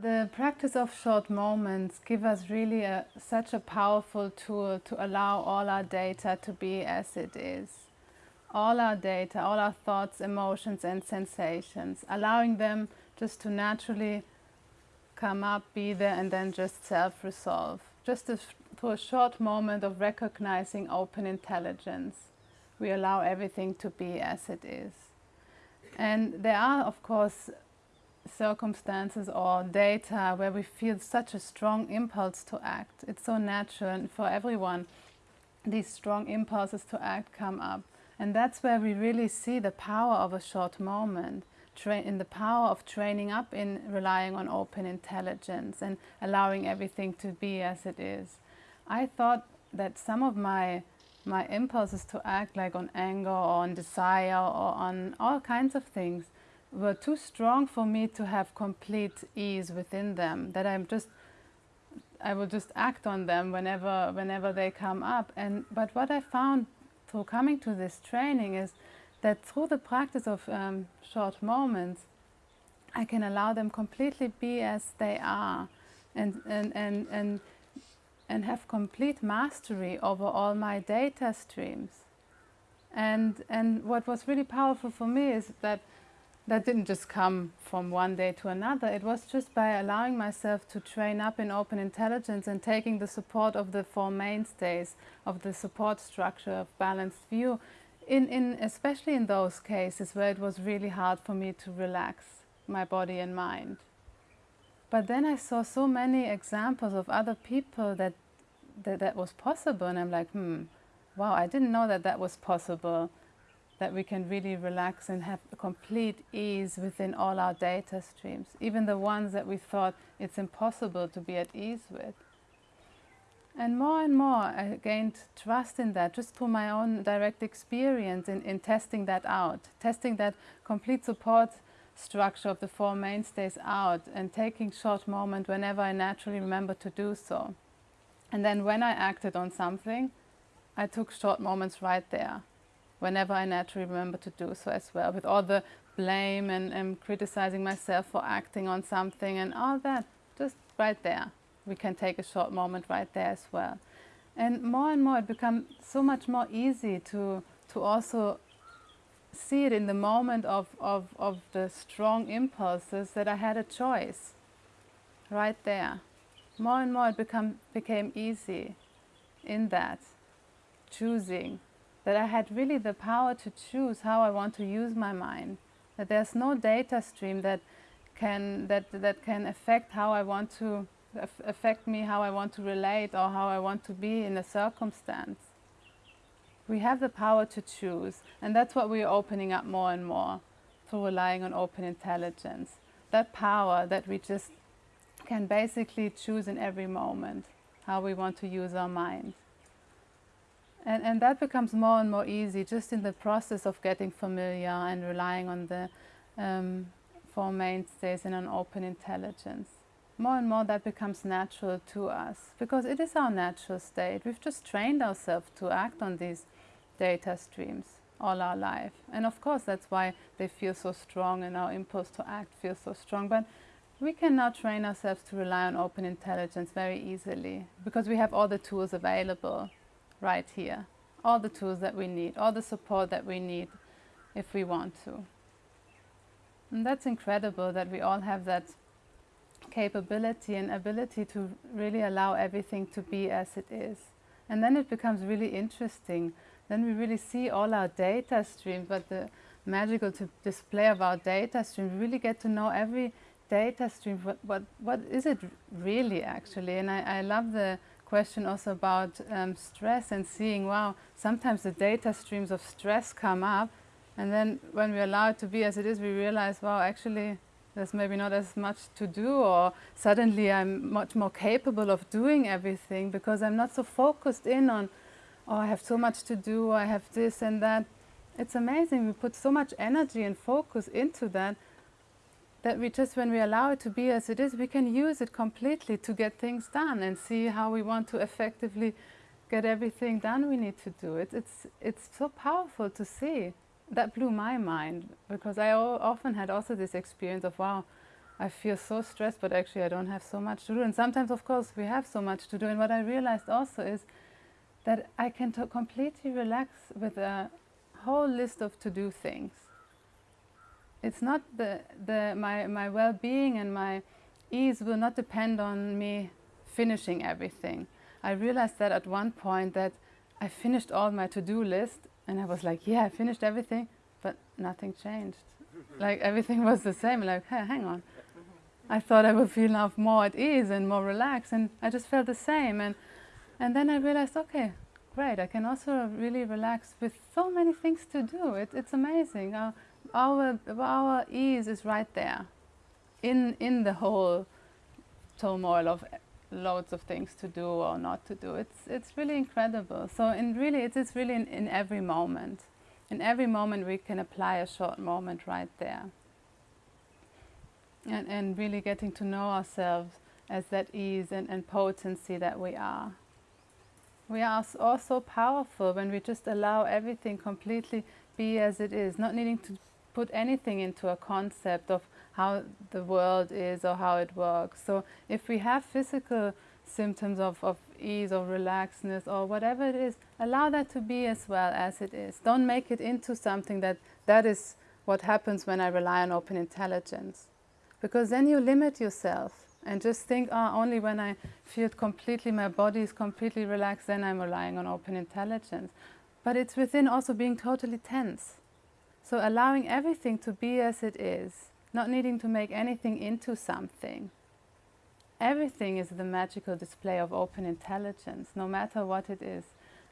The practice of short moments give us really a, such a powerful tool to allow all our data to be as it is. All our data, all our thoughts, emotions and sensations, allowing them just to naturally come up, be there and then just self-resolve. Just a, for a short moment of recognizing open intelligence, we allow everything to be as it is. And there are, of course, circumstances or data where we feel such a strong impulse to act. It's so natural for everyone these strong impulses to act come up. And that's where we really see the power of a short moment, in the power of training up in relying on open intelligence and allowing everything to be as it is. I thought that some of my my impulses to act like on anger or on desire or on all kinds of things were too strong for me to have complete ease within them, that I'm just, I will just act on them whenever, whenever they come up. And, but what I found through coming to this training is that through the practice of um, short moments, I can allow them completely be as they are and, and, and, and, and have complete mastery over all my data streams. And, and what was really powerful for me is that that didn't just come from one day to another. It was just by allowing myself to train up in open intelligence and taking the support of the four mainstays of the support structure of balanced view, in, in, especially in those cases where it was really hard for me to relax my body and mind. But then I saw so many examples of other people that that, that was possible and I'm like, hmm, wow, I didn't know that that was possible that we can really relax and have complete ease within all our data streams, even the ones that we thought it's impossible to be at ease with. And more and more I gained trust in that just through my own direct experience in, in testing that out, testing that complete support structure of the Four Mainstays out and taking short moments whenever I naturally remember to do so. And then when I acted on something, I took short moments right there whenever I naturally remember to do so as well, with all the blame and, and criticizing myself for acting on something and all that, just right there. We can take a short moment right there as well. And more and more it becomes so much more easy to, to also see it in the moment of, of, of the strong impulses that I had a choice right there. More and more it become, became easy in that, choosing that I had really the power to choose how I want to use my mind, that there's no data stream that can, that, that can affect how I want to, affect me, how I want to relate or how I want to be in a circumstance. We have the power to choose and that's what we're opening up more and more through relying on open intelligence. That power that we just can basically choose in every moment how we want to use our mind. And, and that becomes more and more easy just in the process of getting familiar and relying on the um, four mainstays and on open intelligence. More and more that becomes natural to us because it is our natural state. We've just trained ourselves to act on these data streams all our life. And of course that's why they feel so strong and our impulse to act feels so strong. But we can now train ourselves to rely on open intelligence very easily because we have all the tools available right here. All the tools that we need, all the support that we need if we want to. And that's incredible that we all have that capability and ability to really allow everything to be as it is. And then it becomes really interesting. Then we really see all our data streams, but the magical display of our data stream, we really get to know every data stream, what, what, what is it really actually? And I, I love the question also about um, stress and seeing, wow, sometimes the data streams of stress come up and then when we allow it to be as it is, we realize, wow, actually there's maybe not as much to do or suddenly I'm much more capable of doing everything because I'm not so focused in on, oh, I have so much to do, I have this and that. It's amazing, we put so much energy and focus into that that we just, when we allow it to be as it is, we can use it completely to get things done and see how we want to effectively get everything done we need to do. It, it's, it's so powerful to see. That blew my mind because I often had also this experience of, wow, I feel so stressed, but actually I don't have so much to do. And sometimes, of course, we have so much to do. And what I realized also is that I can completely relax with a whole list of to-do things. It's not the, the, my, my well-being and my ease will not depend on me finishing everything. I realized that at one point that I finished all my to-do list and I was like, yeah, I finished everything, but nothing changed. like everything was the same, like, hey, hang on. Mm-hmm. I thought I would feel now more at ease and more relaxed and I just felt the same. And, and then I realized, okay, great, I can also really relax with so many things to do. It, it's amazing. Our, our, our ease is right there in, in the whole turmoil of loads of things to do or not to do. It's, it's really incredible. So in really, it is really in, in every moment. In every moment we can apply a short moment right there. And, and really getting to know ourselves as that ease and, and potency that we are. We are also powerful when we just allow everything completely be as it is, not needing to put anything into a concept of how the world is or how it works. So if we have physical symptoms of, of ease or relaxedness or whatever it is, allow that to be as well as it is. Don't make it into something that that is what happens when I rely on open intelligence. Because then you limit yourself and just think, oh, only when I feel completely, my body is completely relaxed, then I'm relying on open intelligence. But it's within also being totally tense. So allowing everything to be as it is not needing to make anything into something. Everything is the magical display of open intelligence, no matter what it is.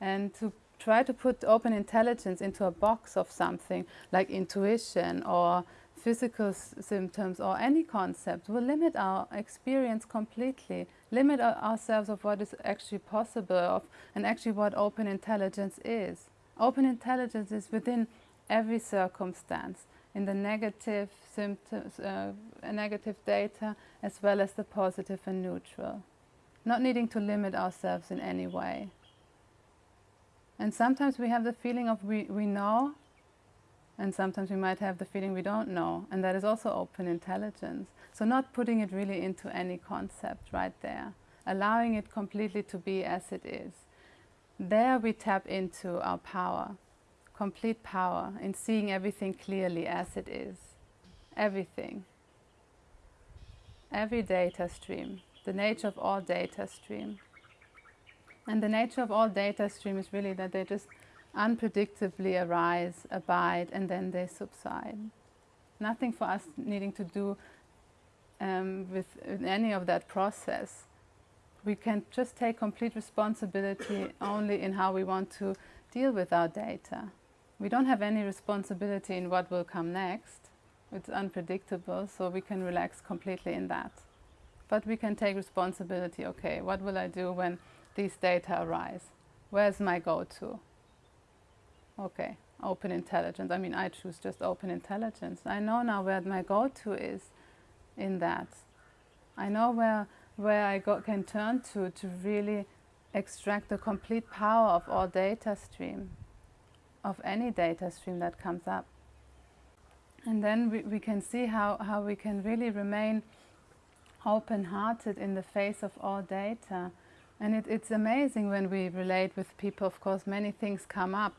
And to try to put open intelligence into a box of something like intuition or physical symptoms or any concept will limit our experience completely, limit our ourselves of what is actually possible of, and actually what open intelligence is. Open intelligence is within every circumstance in the negative symptoms, uh, negative data as well as the positive and neutral. Not needing to limit ourselves in any way. And sometimes we have the feeling of we, we know, and sometimes we might have the feeling we don't know, and that is also open intelligence. So not putting it really into any concept right there, allowing it completely to be as it is. There we tap into our power complete power in seeing everything clearly as it is. Everything. Every data stream. The nature of all data stream. And the nature of all data stream is really that they just unpredictably arise, abide, and then they subside. Nothing for us needing to do um, with any of that process. We can just take complete responsibility only in how we want to deal with our data. We don't have any responsibility in what will come next. It's unpredictable, so we can relax completely in that. But we can take responsibility, okay, what will I do when these data arise? Where's my go-to? Okay, open intelligence. I mean, I choose just open intelligence. I know now where my go-to is in that. I know where, where I go, can turn to to really extract the complete power of all data stream of any data stream that comes up. And then we, we can see how, how we can really remain open-hearted in the face of all data. And it, it's amazing when we relate with people, of course, many things come up.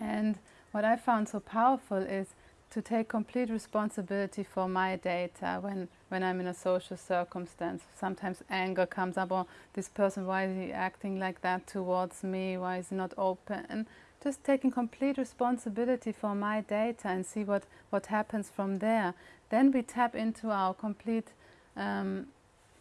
And what I found so powerful is to take complete responsibility for my data when, when I'm in a social circumstance. Sometimes anger comes up, or this person, why is he acting like that towards me? Why is he not open? Just taking complete responsibility for my data and see what, what happens from there. Then we tap into our complete um,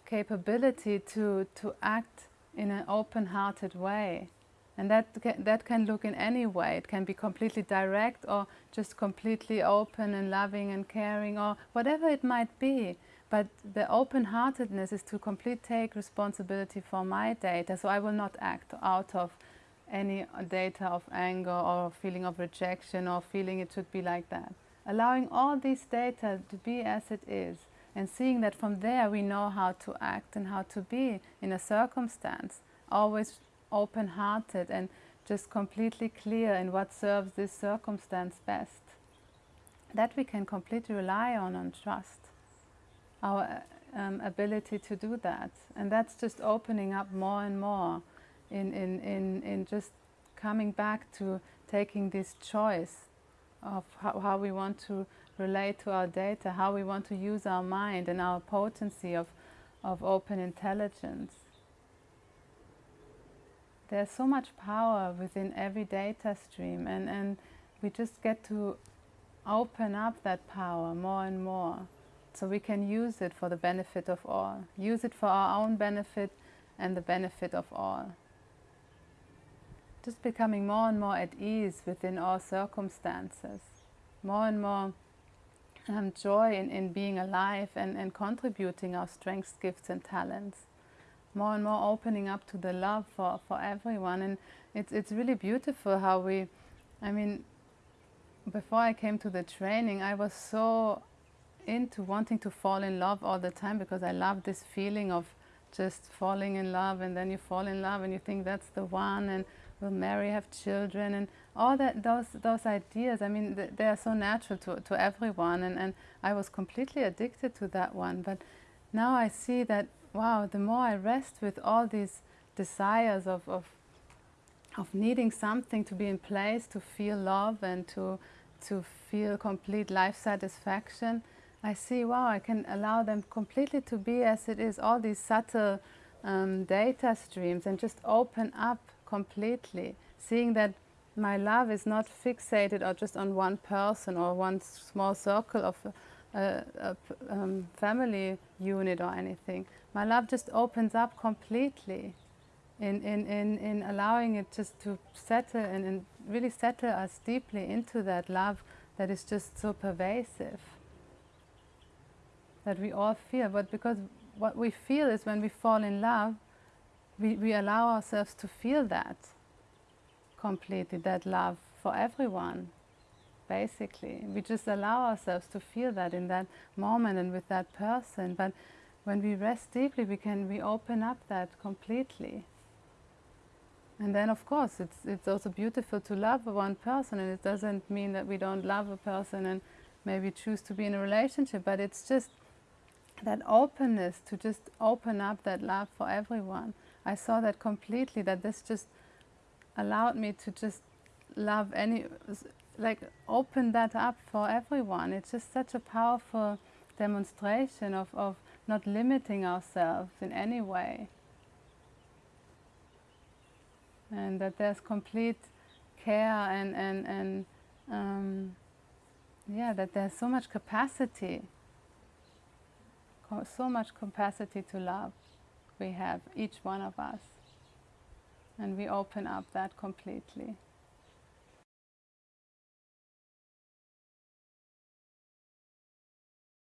capability to, to act in an open-hearted way. And that, that can look in any way. It can be completely direct or just completely open and loving and caring or whatever it might be. But the open-heartedness is to completely take responsibility for my data. So I will not act out of any data of anger or feeling of rejection or feeling it should be like that. Allowing all these data to be as it is and seeing that from there we know how to act and how to be in a circumstance, always open-hearted and just completely clear in what serves this circumstance best. That we can completely rely on and trust. our um, ability to do that. And that's just opening up more and more in, in, in, in just coming back to taking this choice of how, how we want to relate to our data, how we want to use our mind and our potency of, of open intelligence. There's so much power within every data stream and, and we just get to open up that power more and more so we can use it for the benefit of all. Use it for our own benefit and the benefit of all. Just becoming more and more at ease within all circumstances. More and more um, joy in, in being alive and, and contributing our strengths, gifts and talents. More and more opening up to the love for, for everyone. And it's, it's really beautiful how we, I mean, before I came to the training, I was so into wanting to fall in love all the time because I love this feeling of just falling in love and then you fall in love and you think that's the one and we'll marry, have children and all that those those ideas. I mean, th they are so natural to, to everyone and, and I was completely addicted to that one. But now I see that, wow, the more I rest with all these desires of, of of needing something to be in place to feel love and to to feel complete life satisfaction, I see, wow, I can allow them completely to be as it is, all these subtle um, data streams and just open up completely, seeing that my love is not fixated or just on one person or one small circle of a, a, a um, family unit or anything. My love just opens up completely in, in, in, in allowing it just to settle and, and really settle us deeply into that love that is just so pervasive that we all feel. But because what we feel is when we fall in love, we, we allow ourselves to feel that completely, that love for everyone, basically. We just allow ourselves to feel that in that moment and with that person. But when we rest deeply, we can we open up that completely. And then, of course, it's, it's also beautiful to love one person, and it doesn't mean that we don't love a person and maybe choose to be in a relationship, but it's just that openness to just open up that love for everyone. I saw that completely, that this just allowed me to just love any, like open that up for everyone. It's just such a powerful demonstration of, of not limiting ourselves in any way. And that there's complete care and, and, and um, yeah, that there's so much capacity so much capacity to love we have, each one of us. And we open up that completely.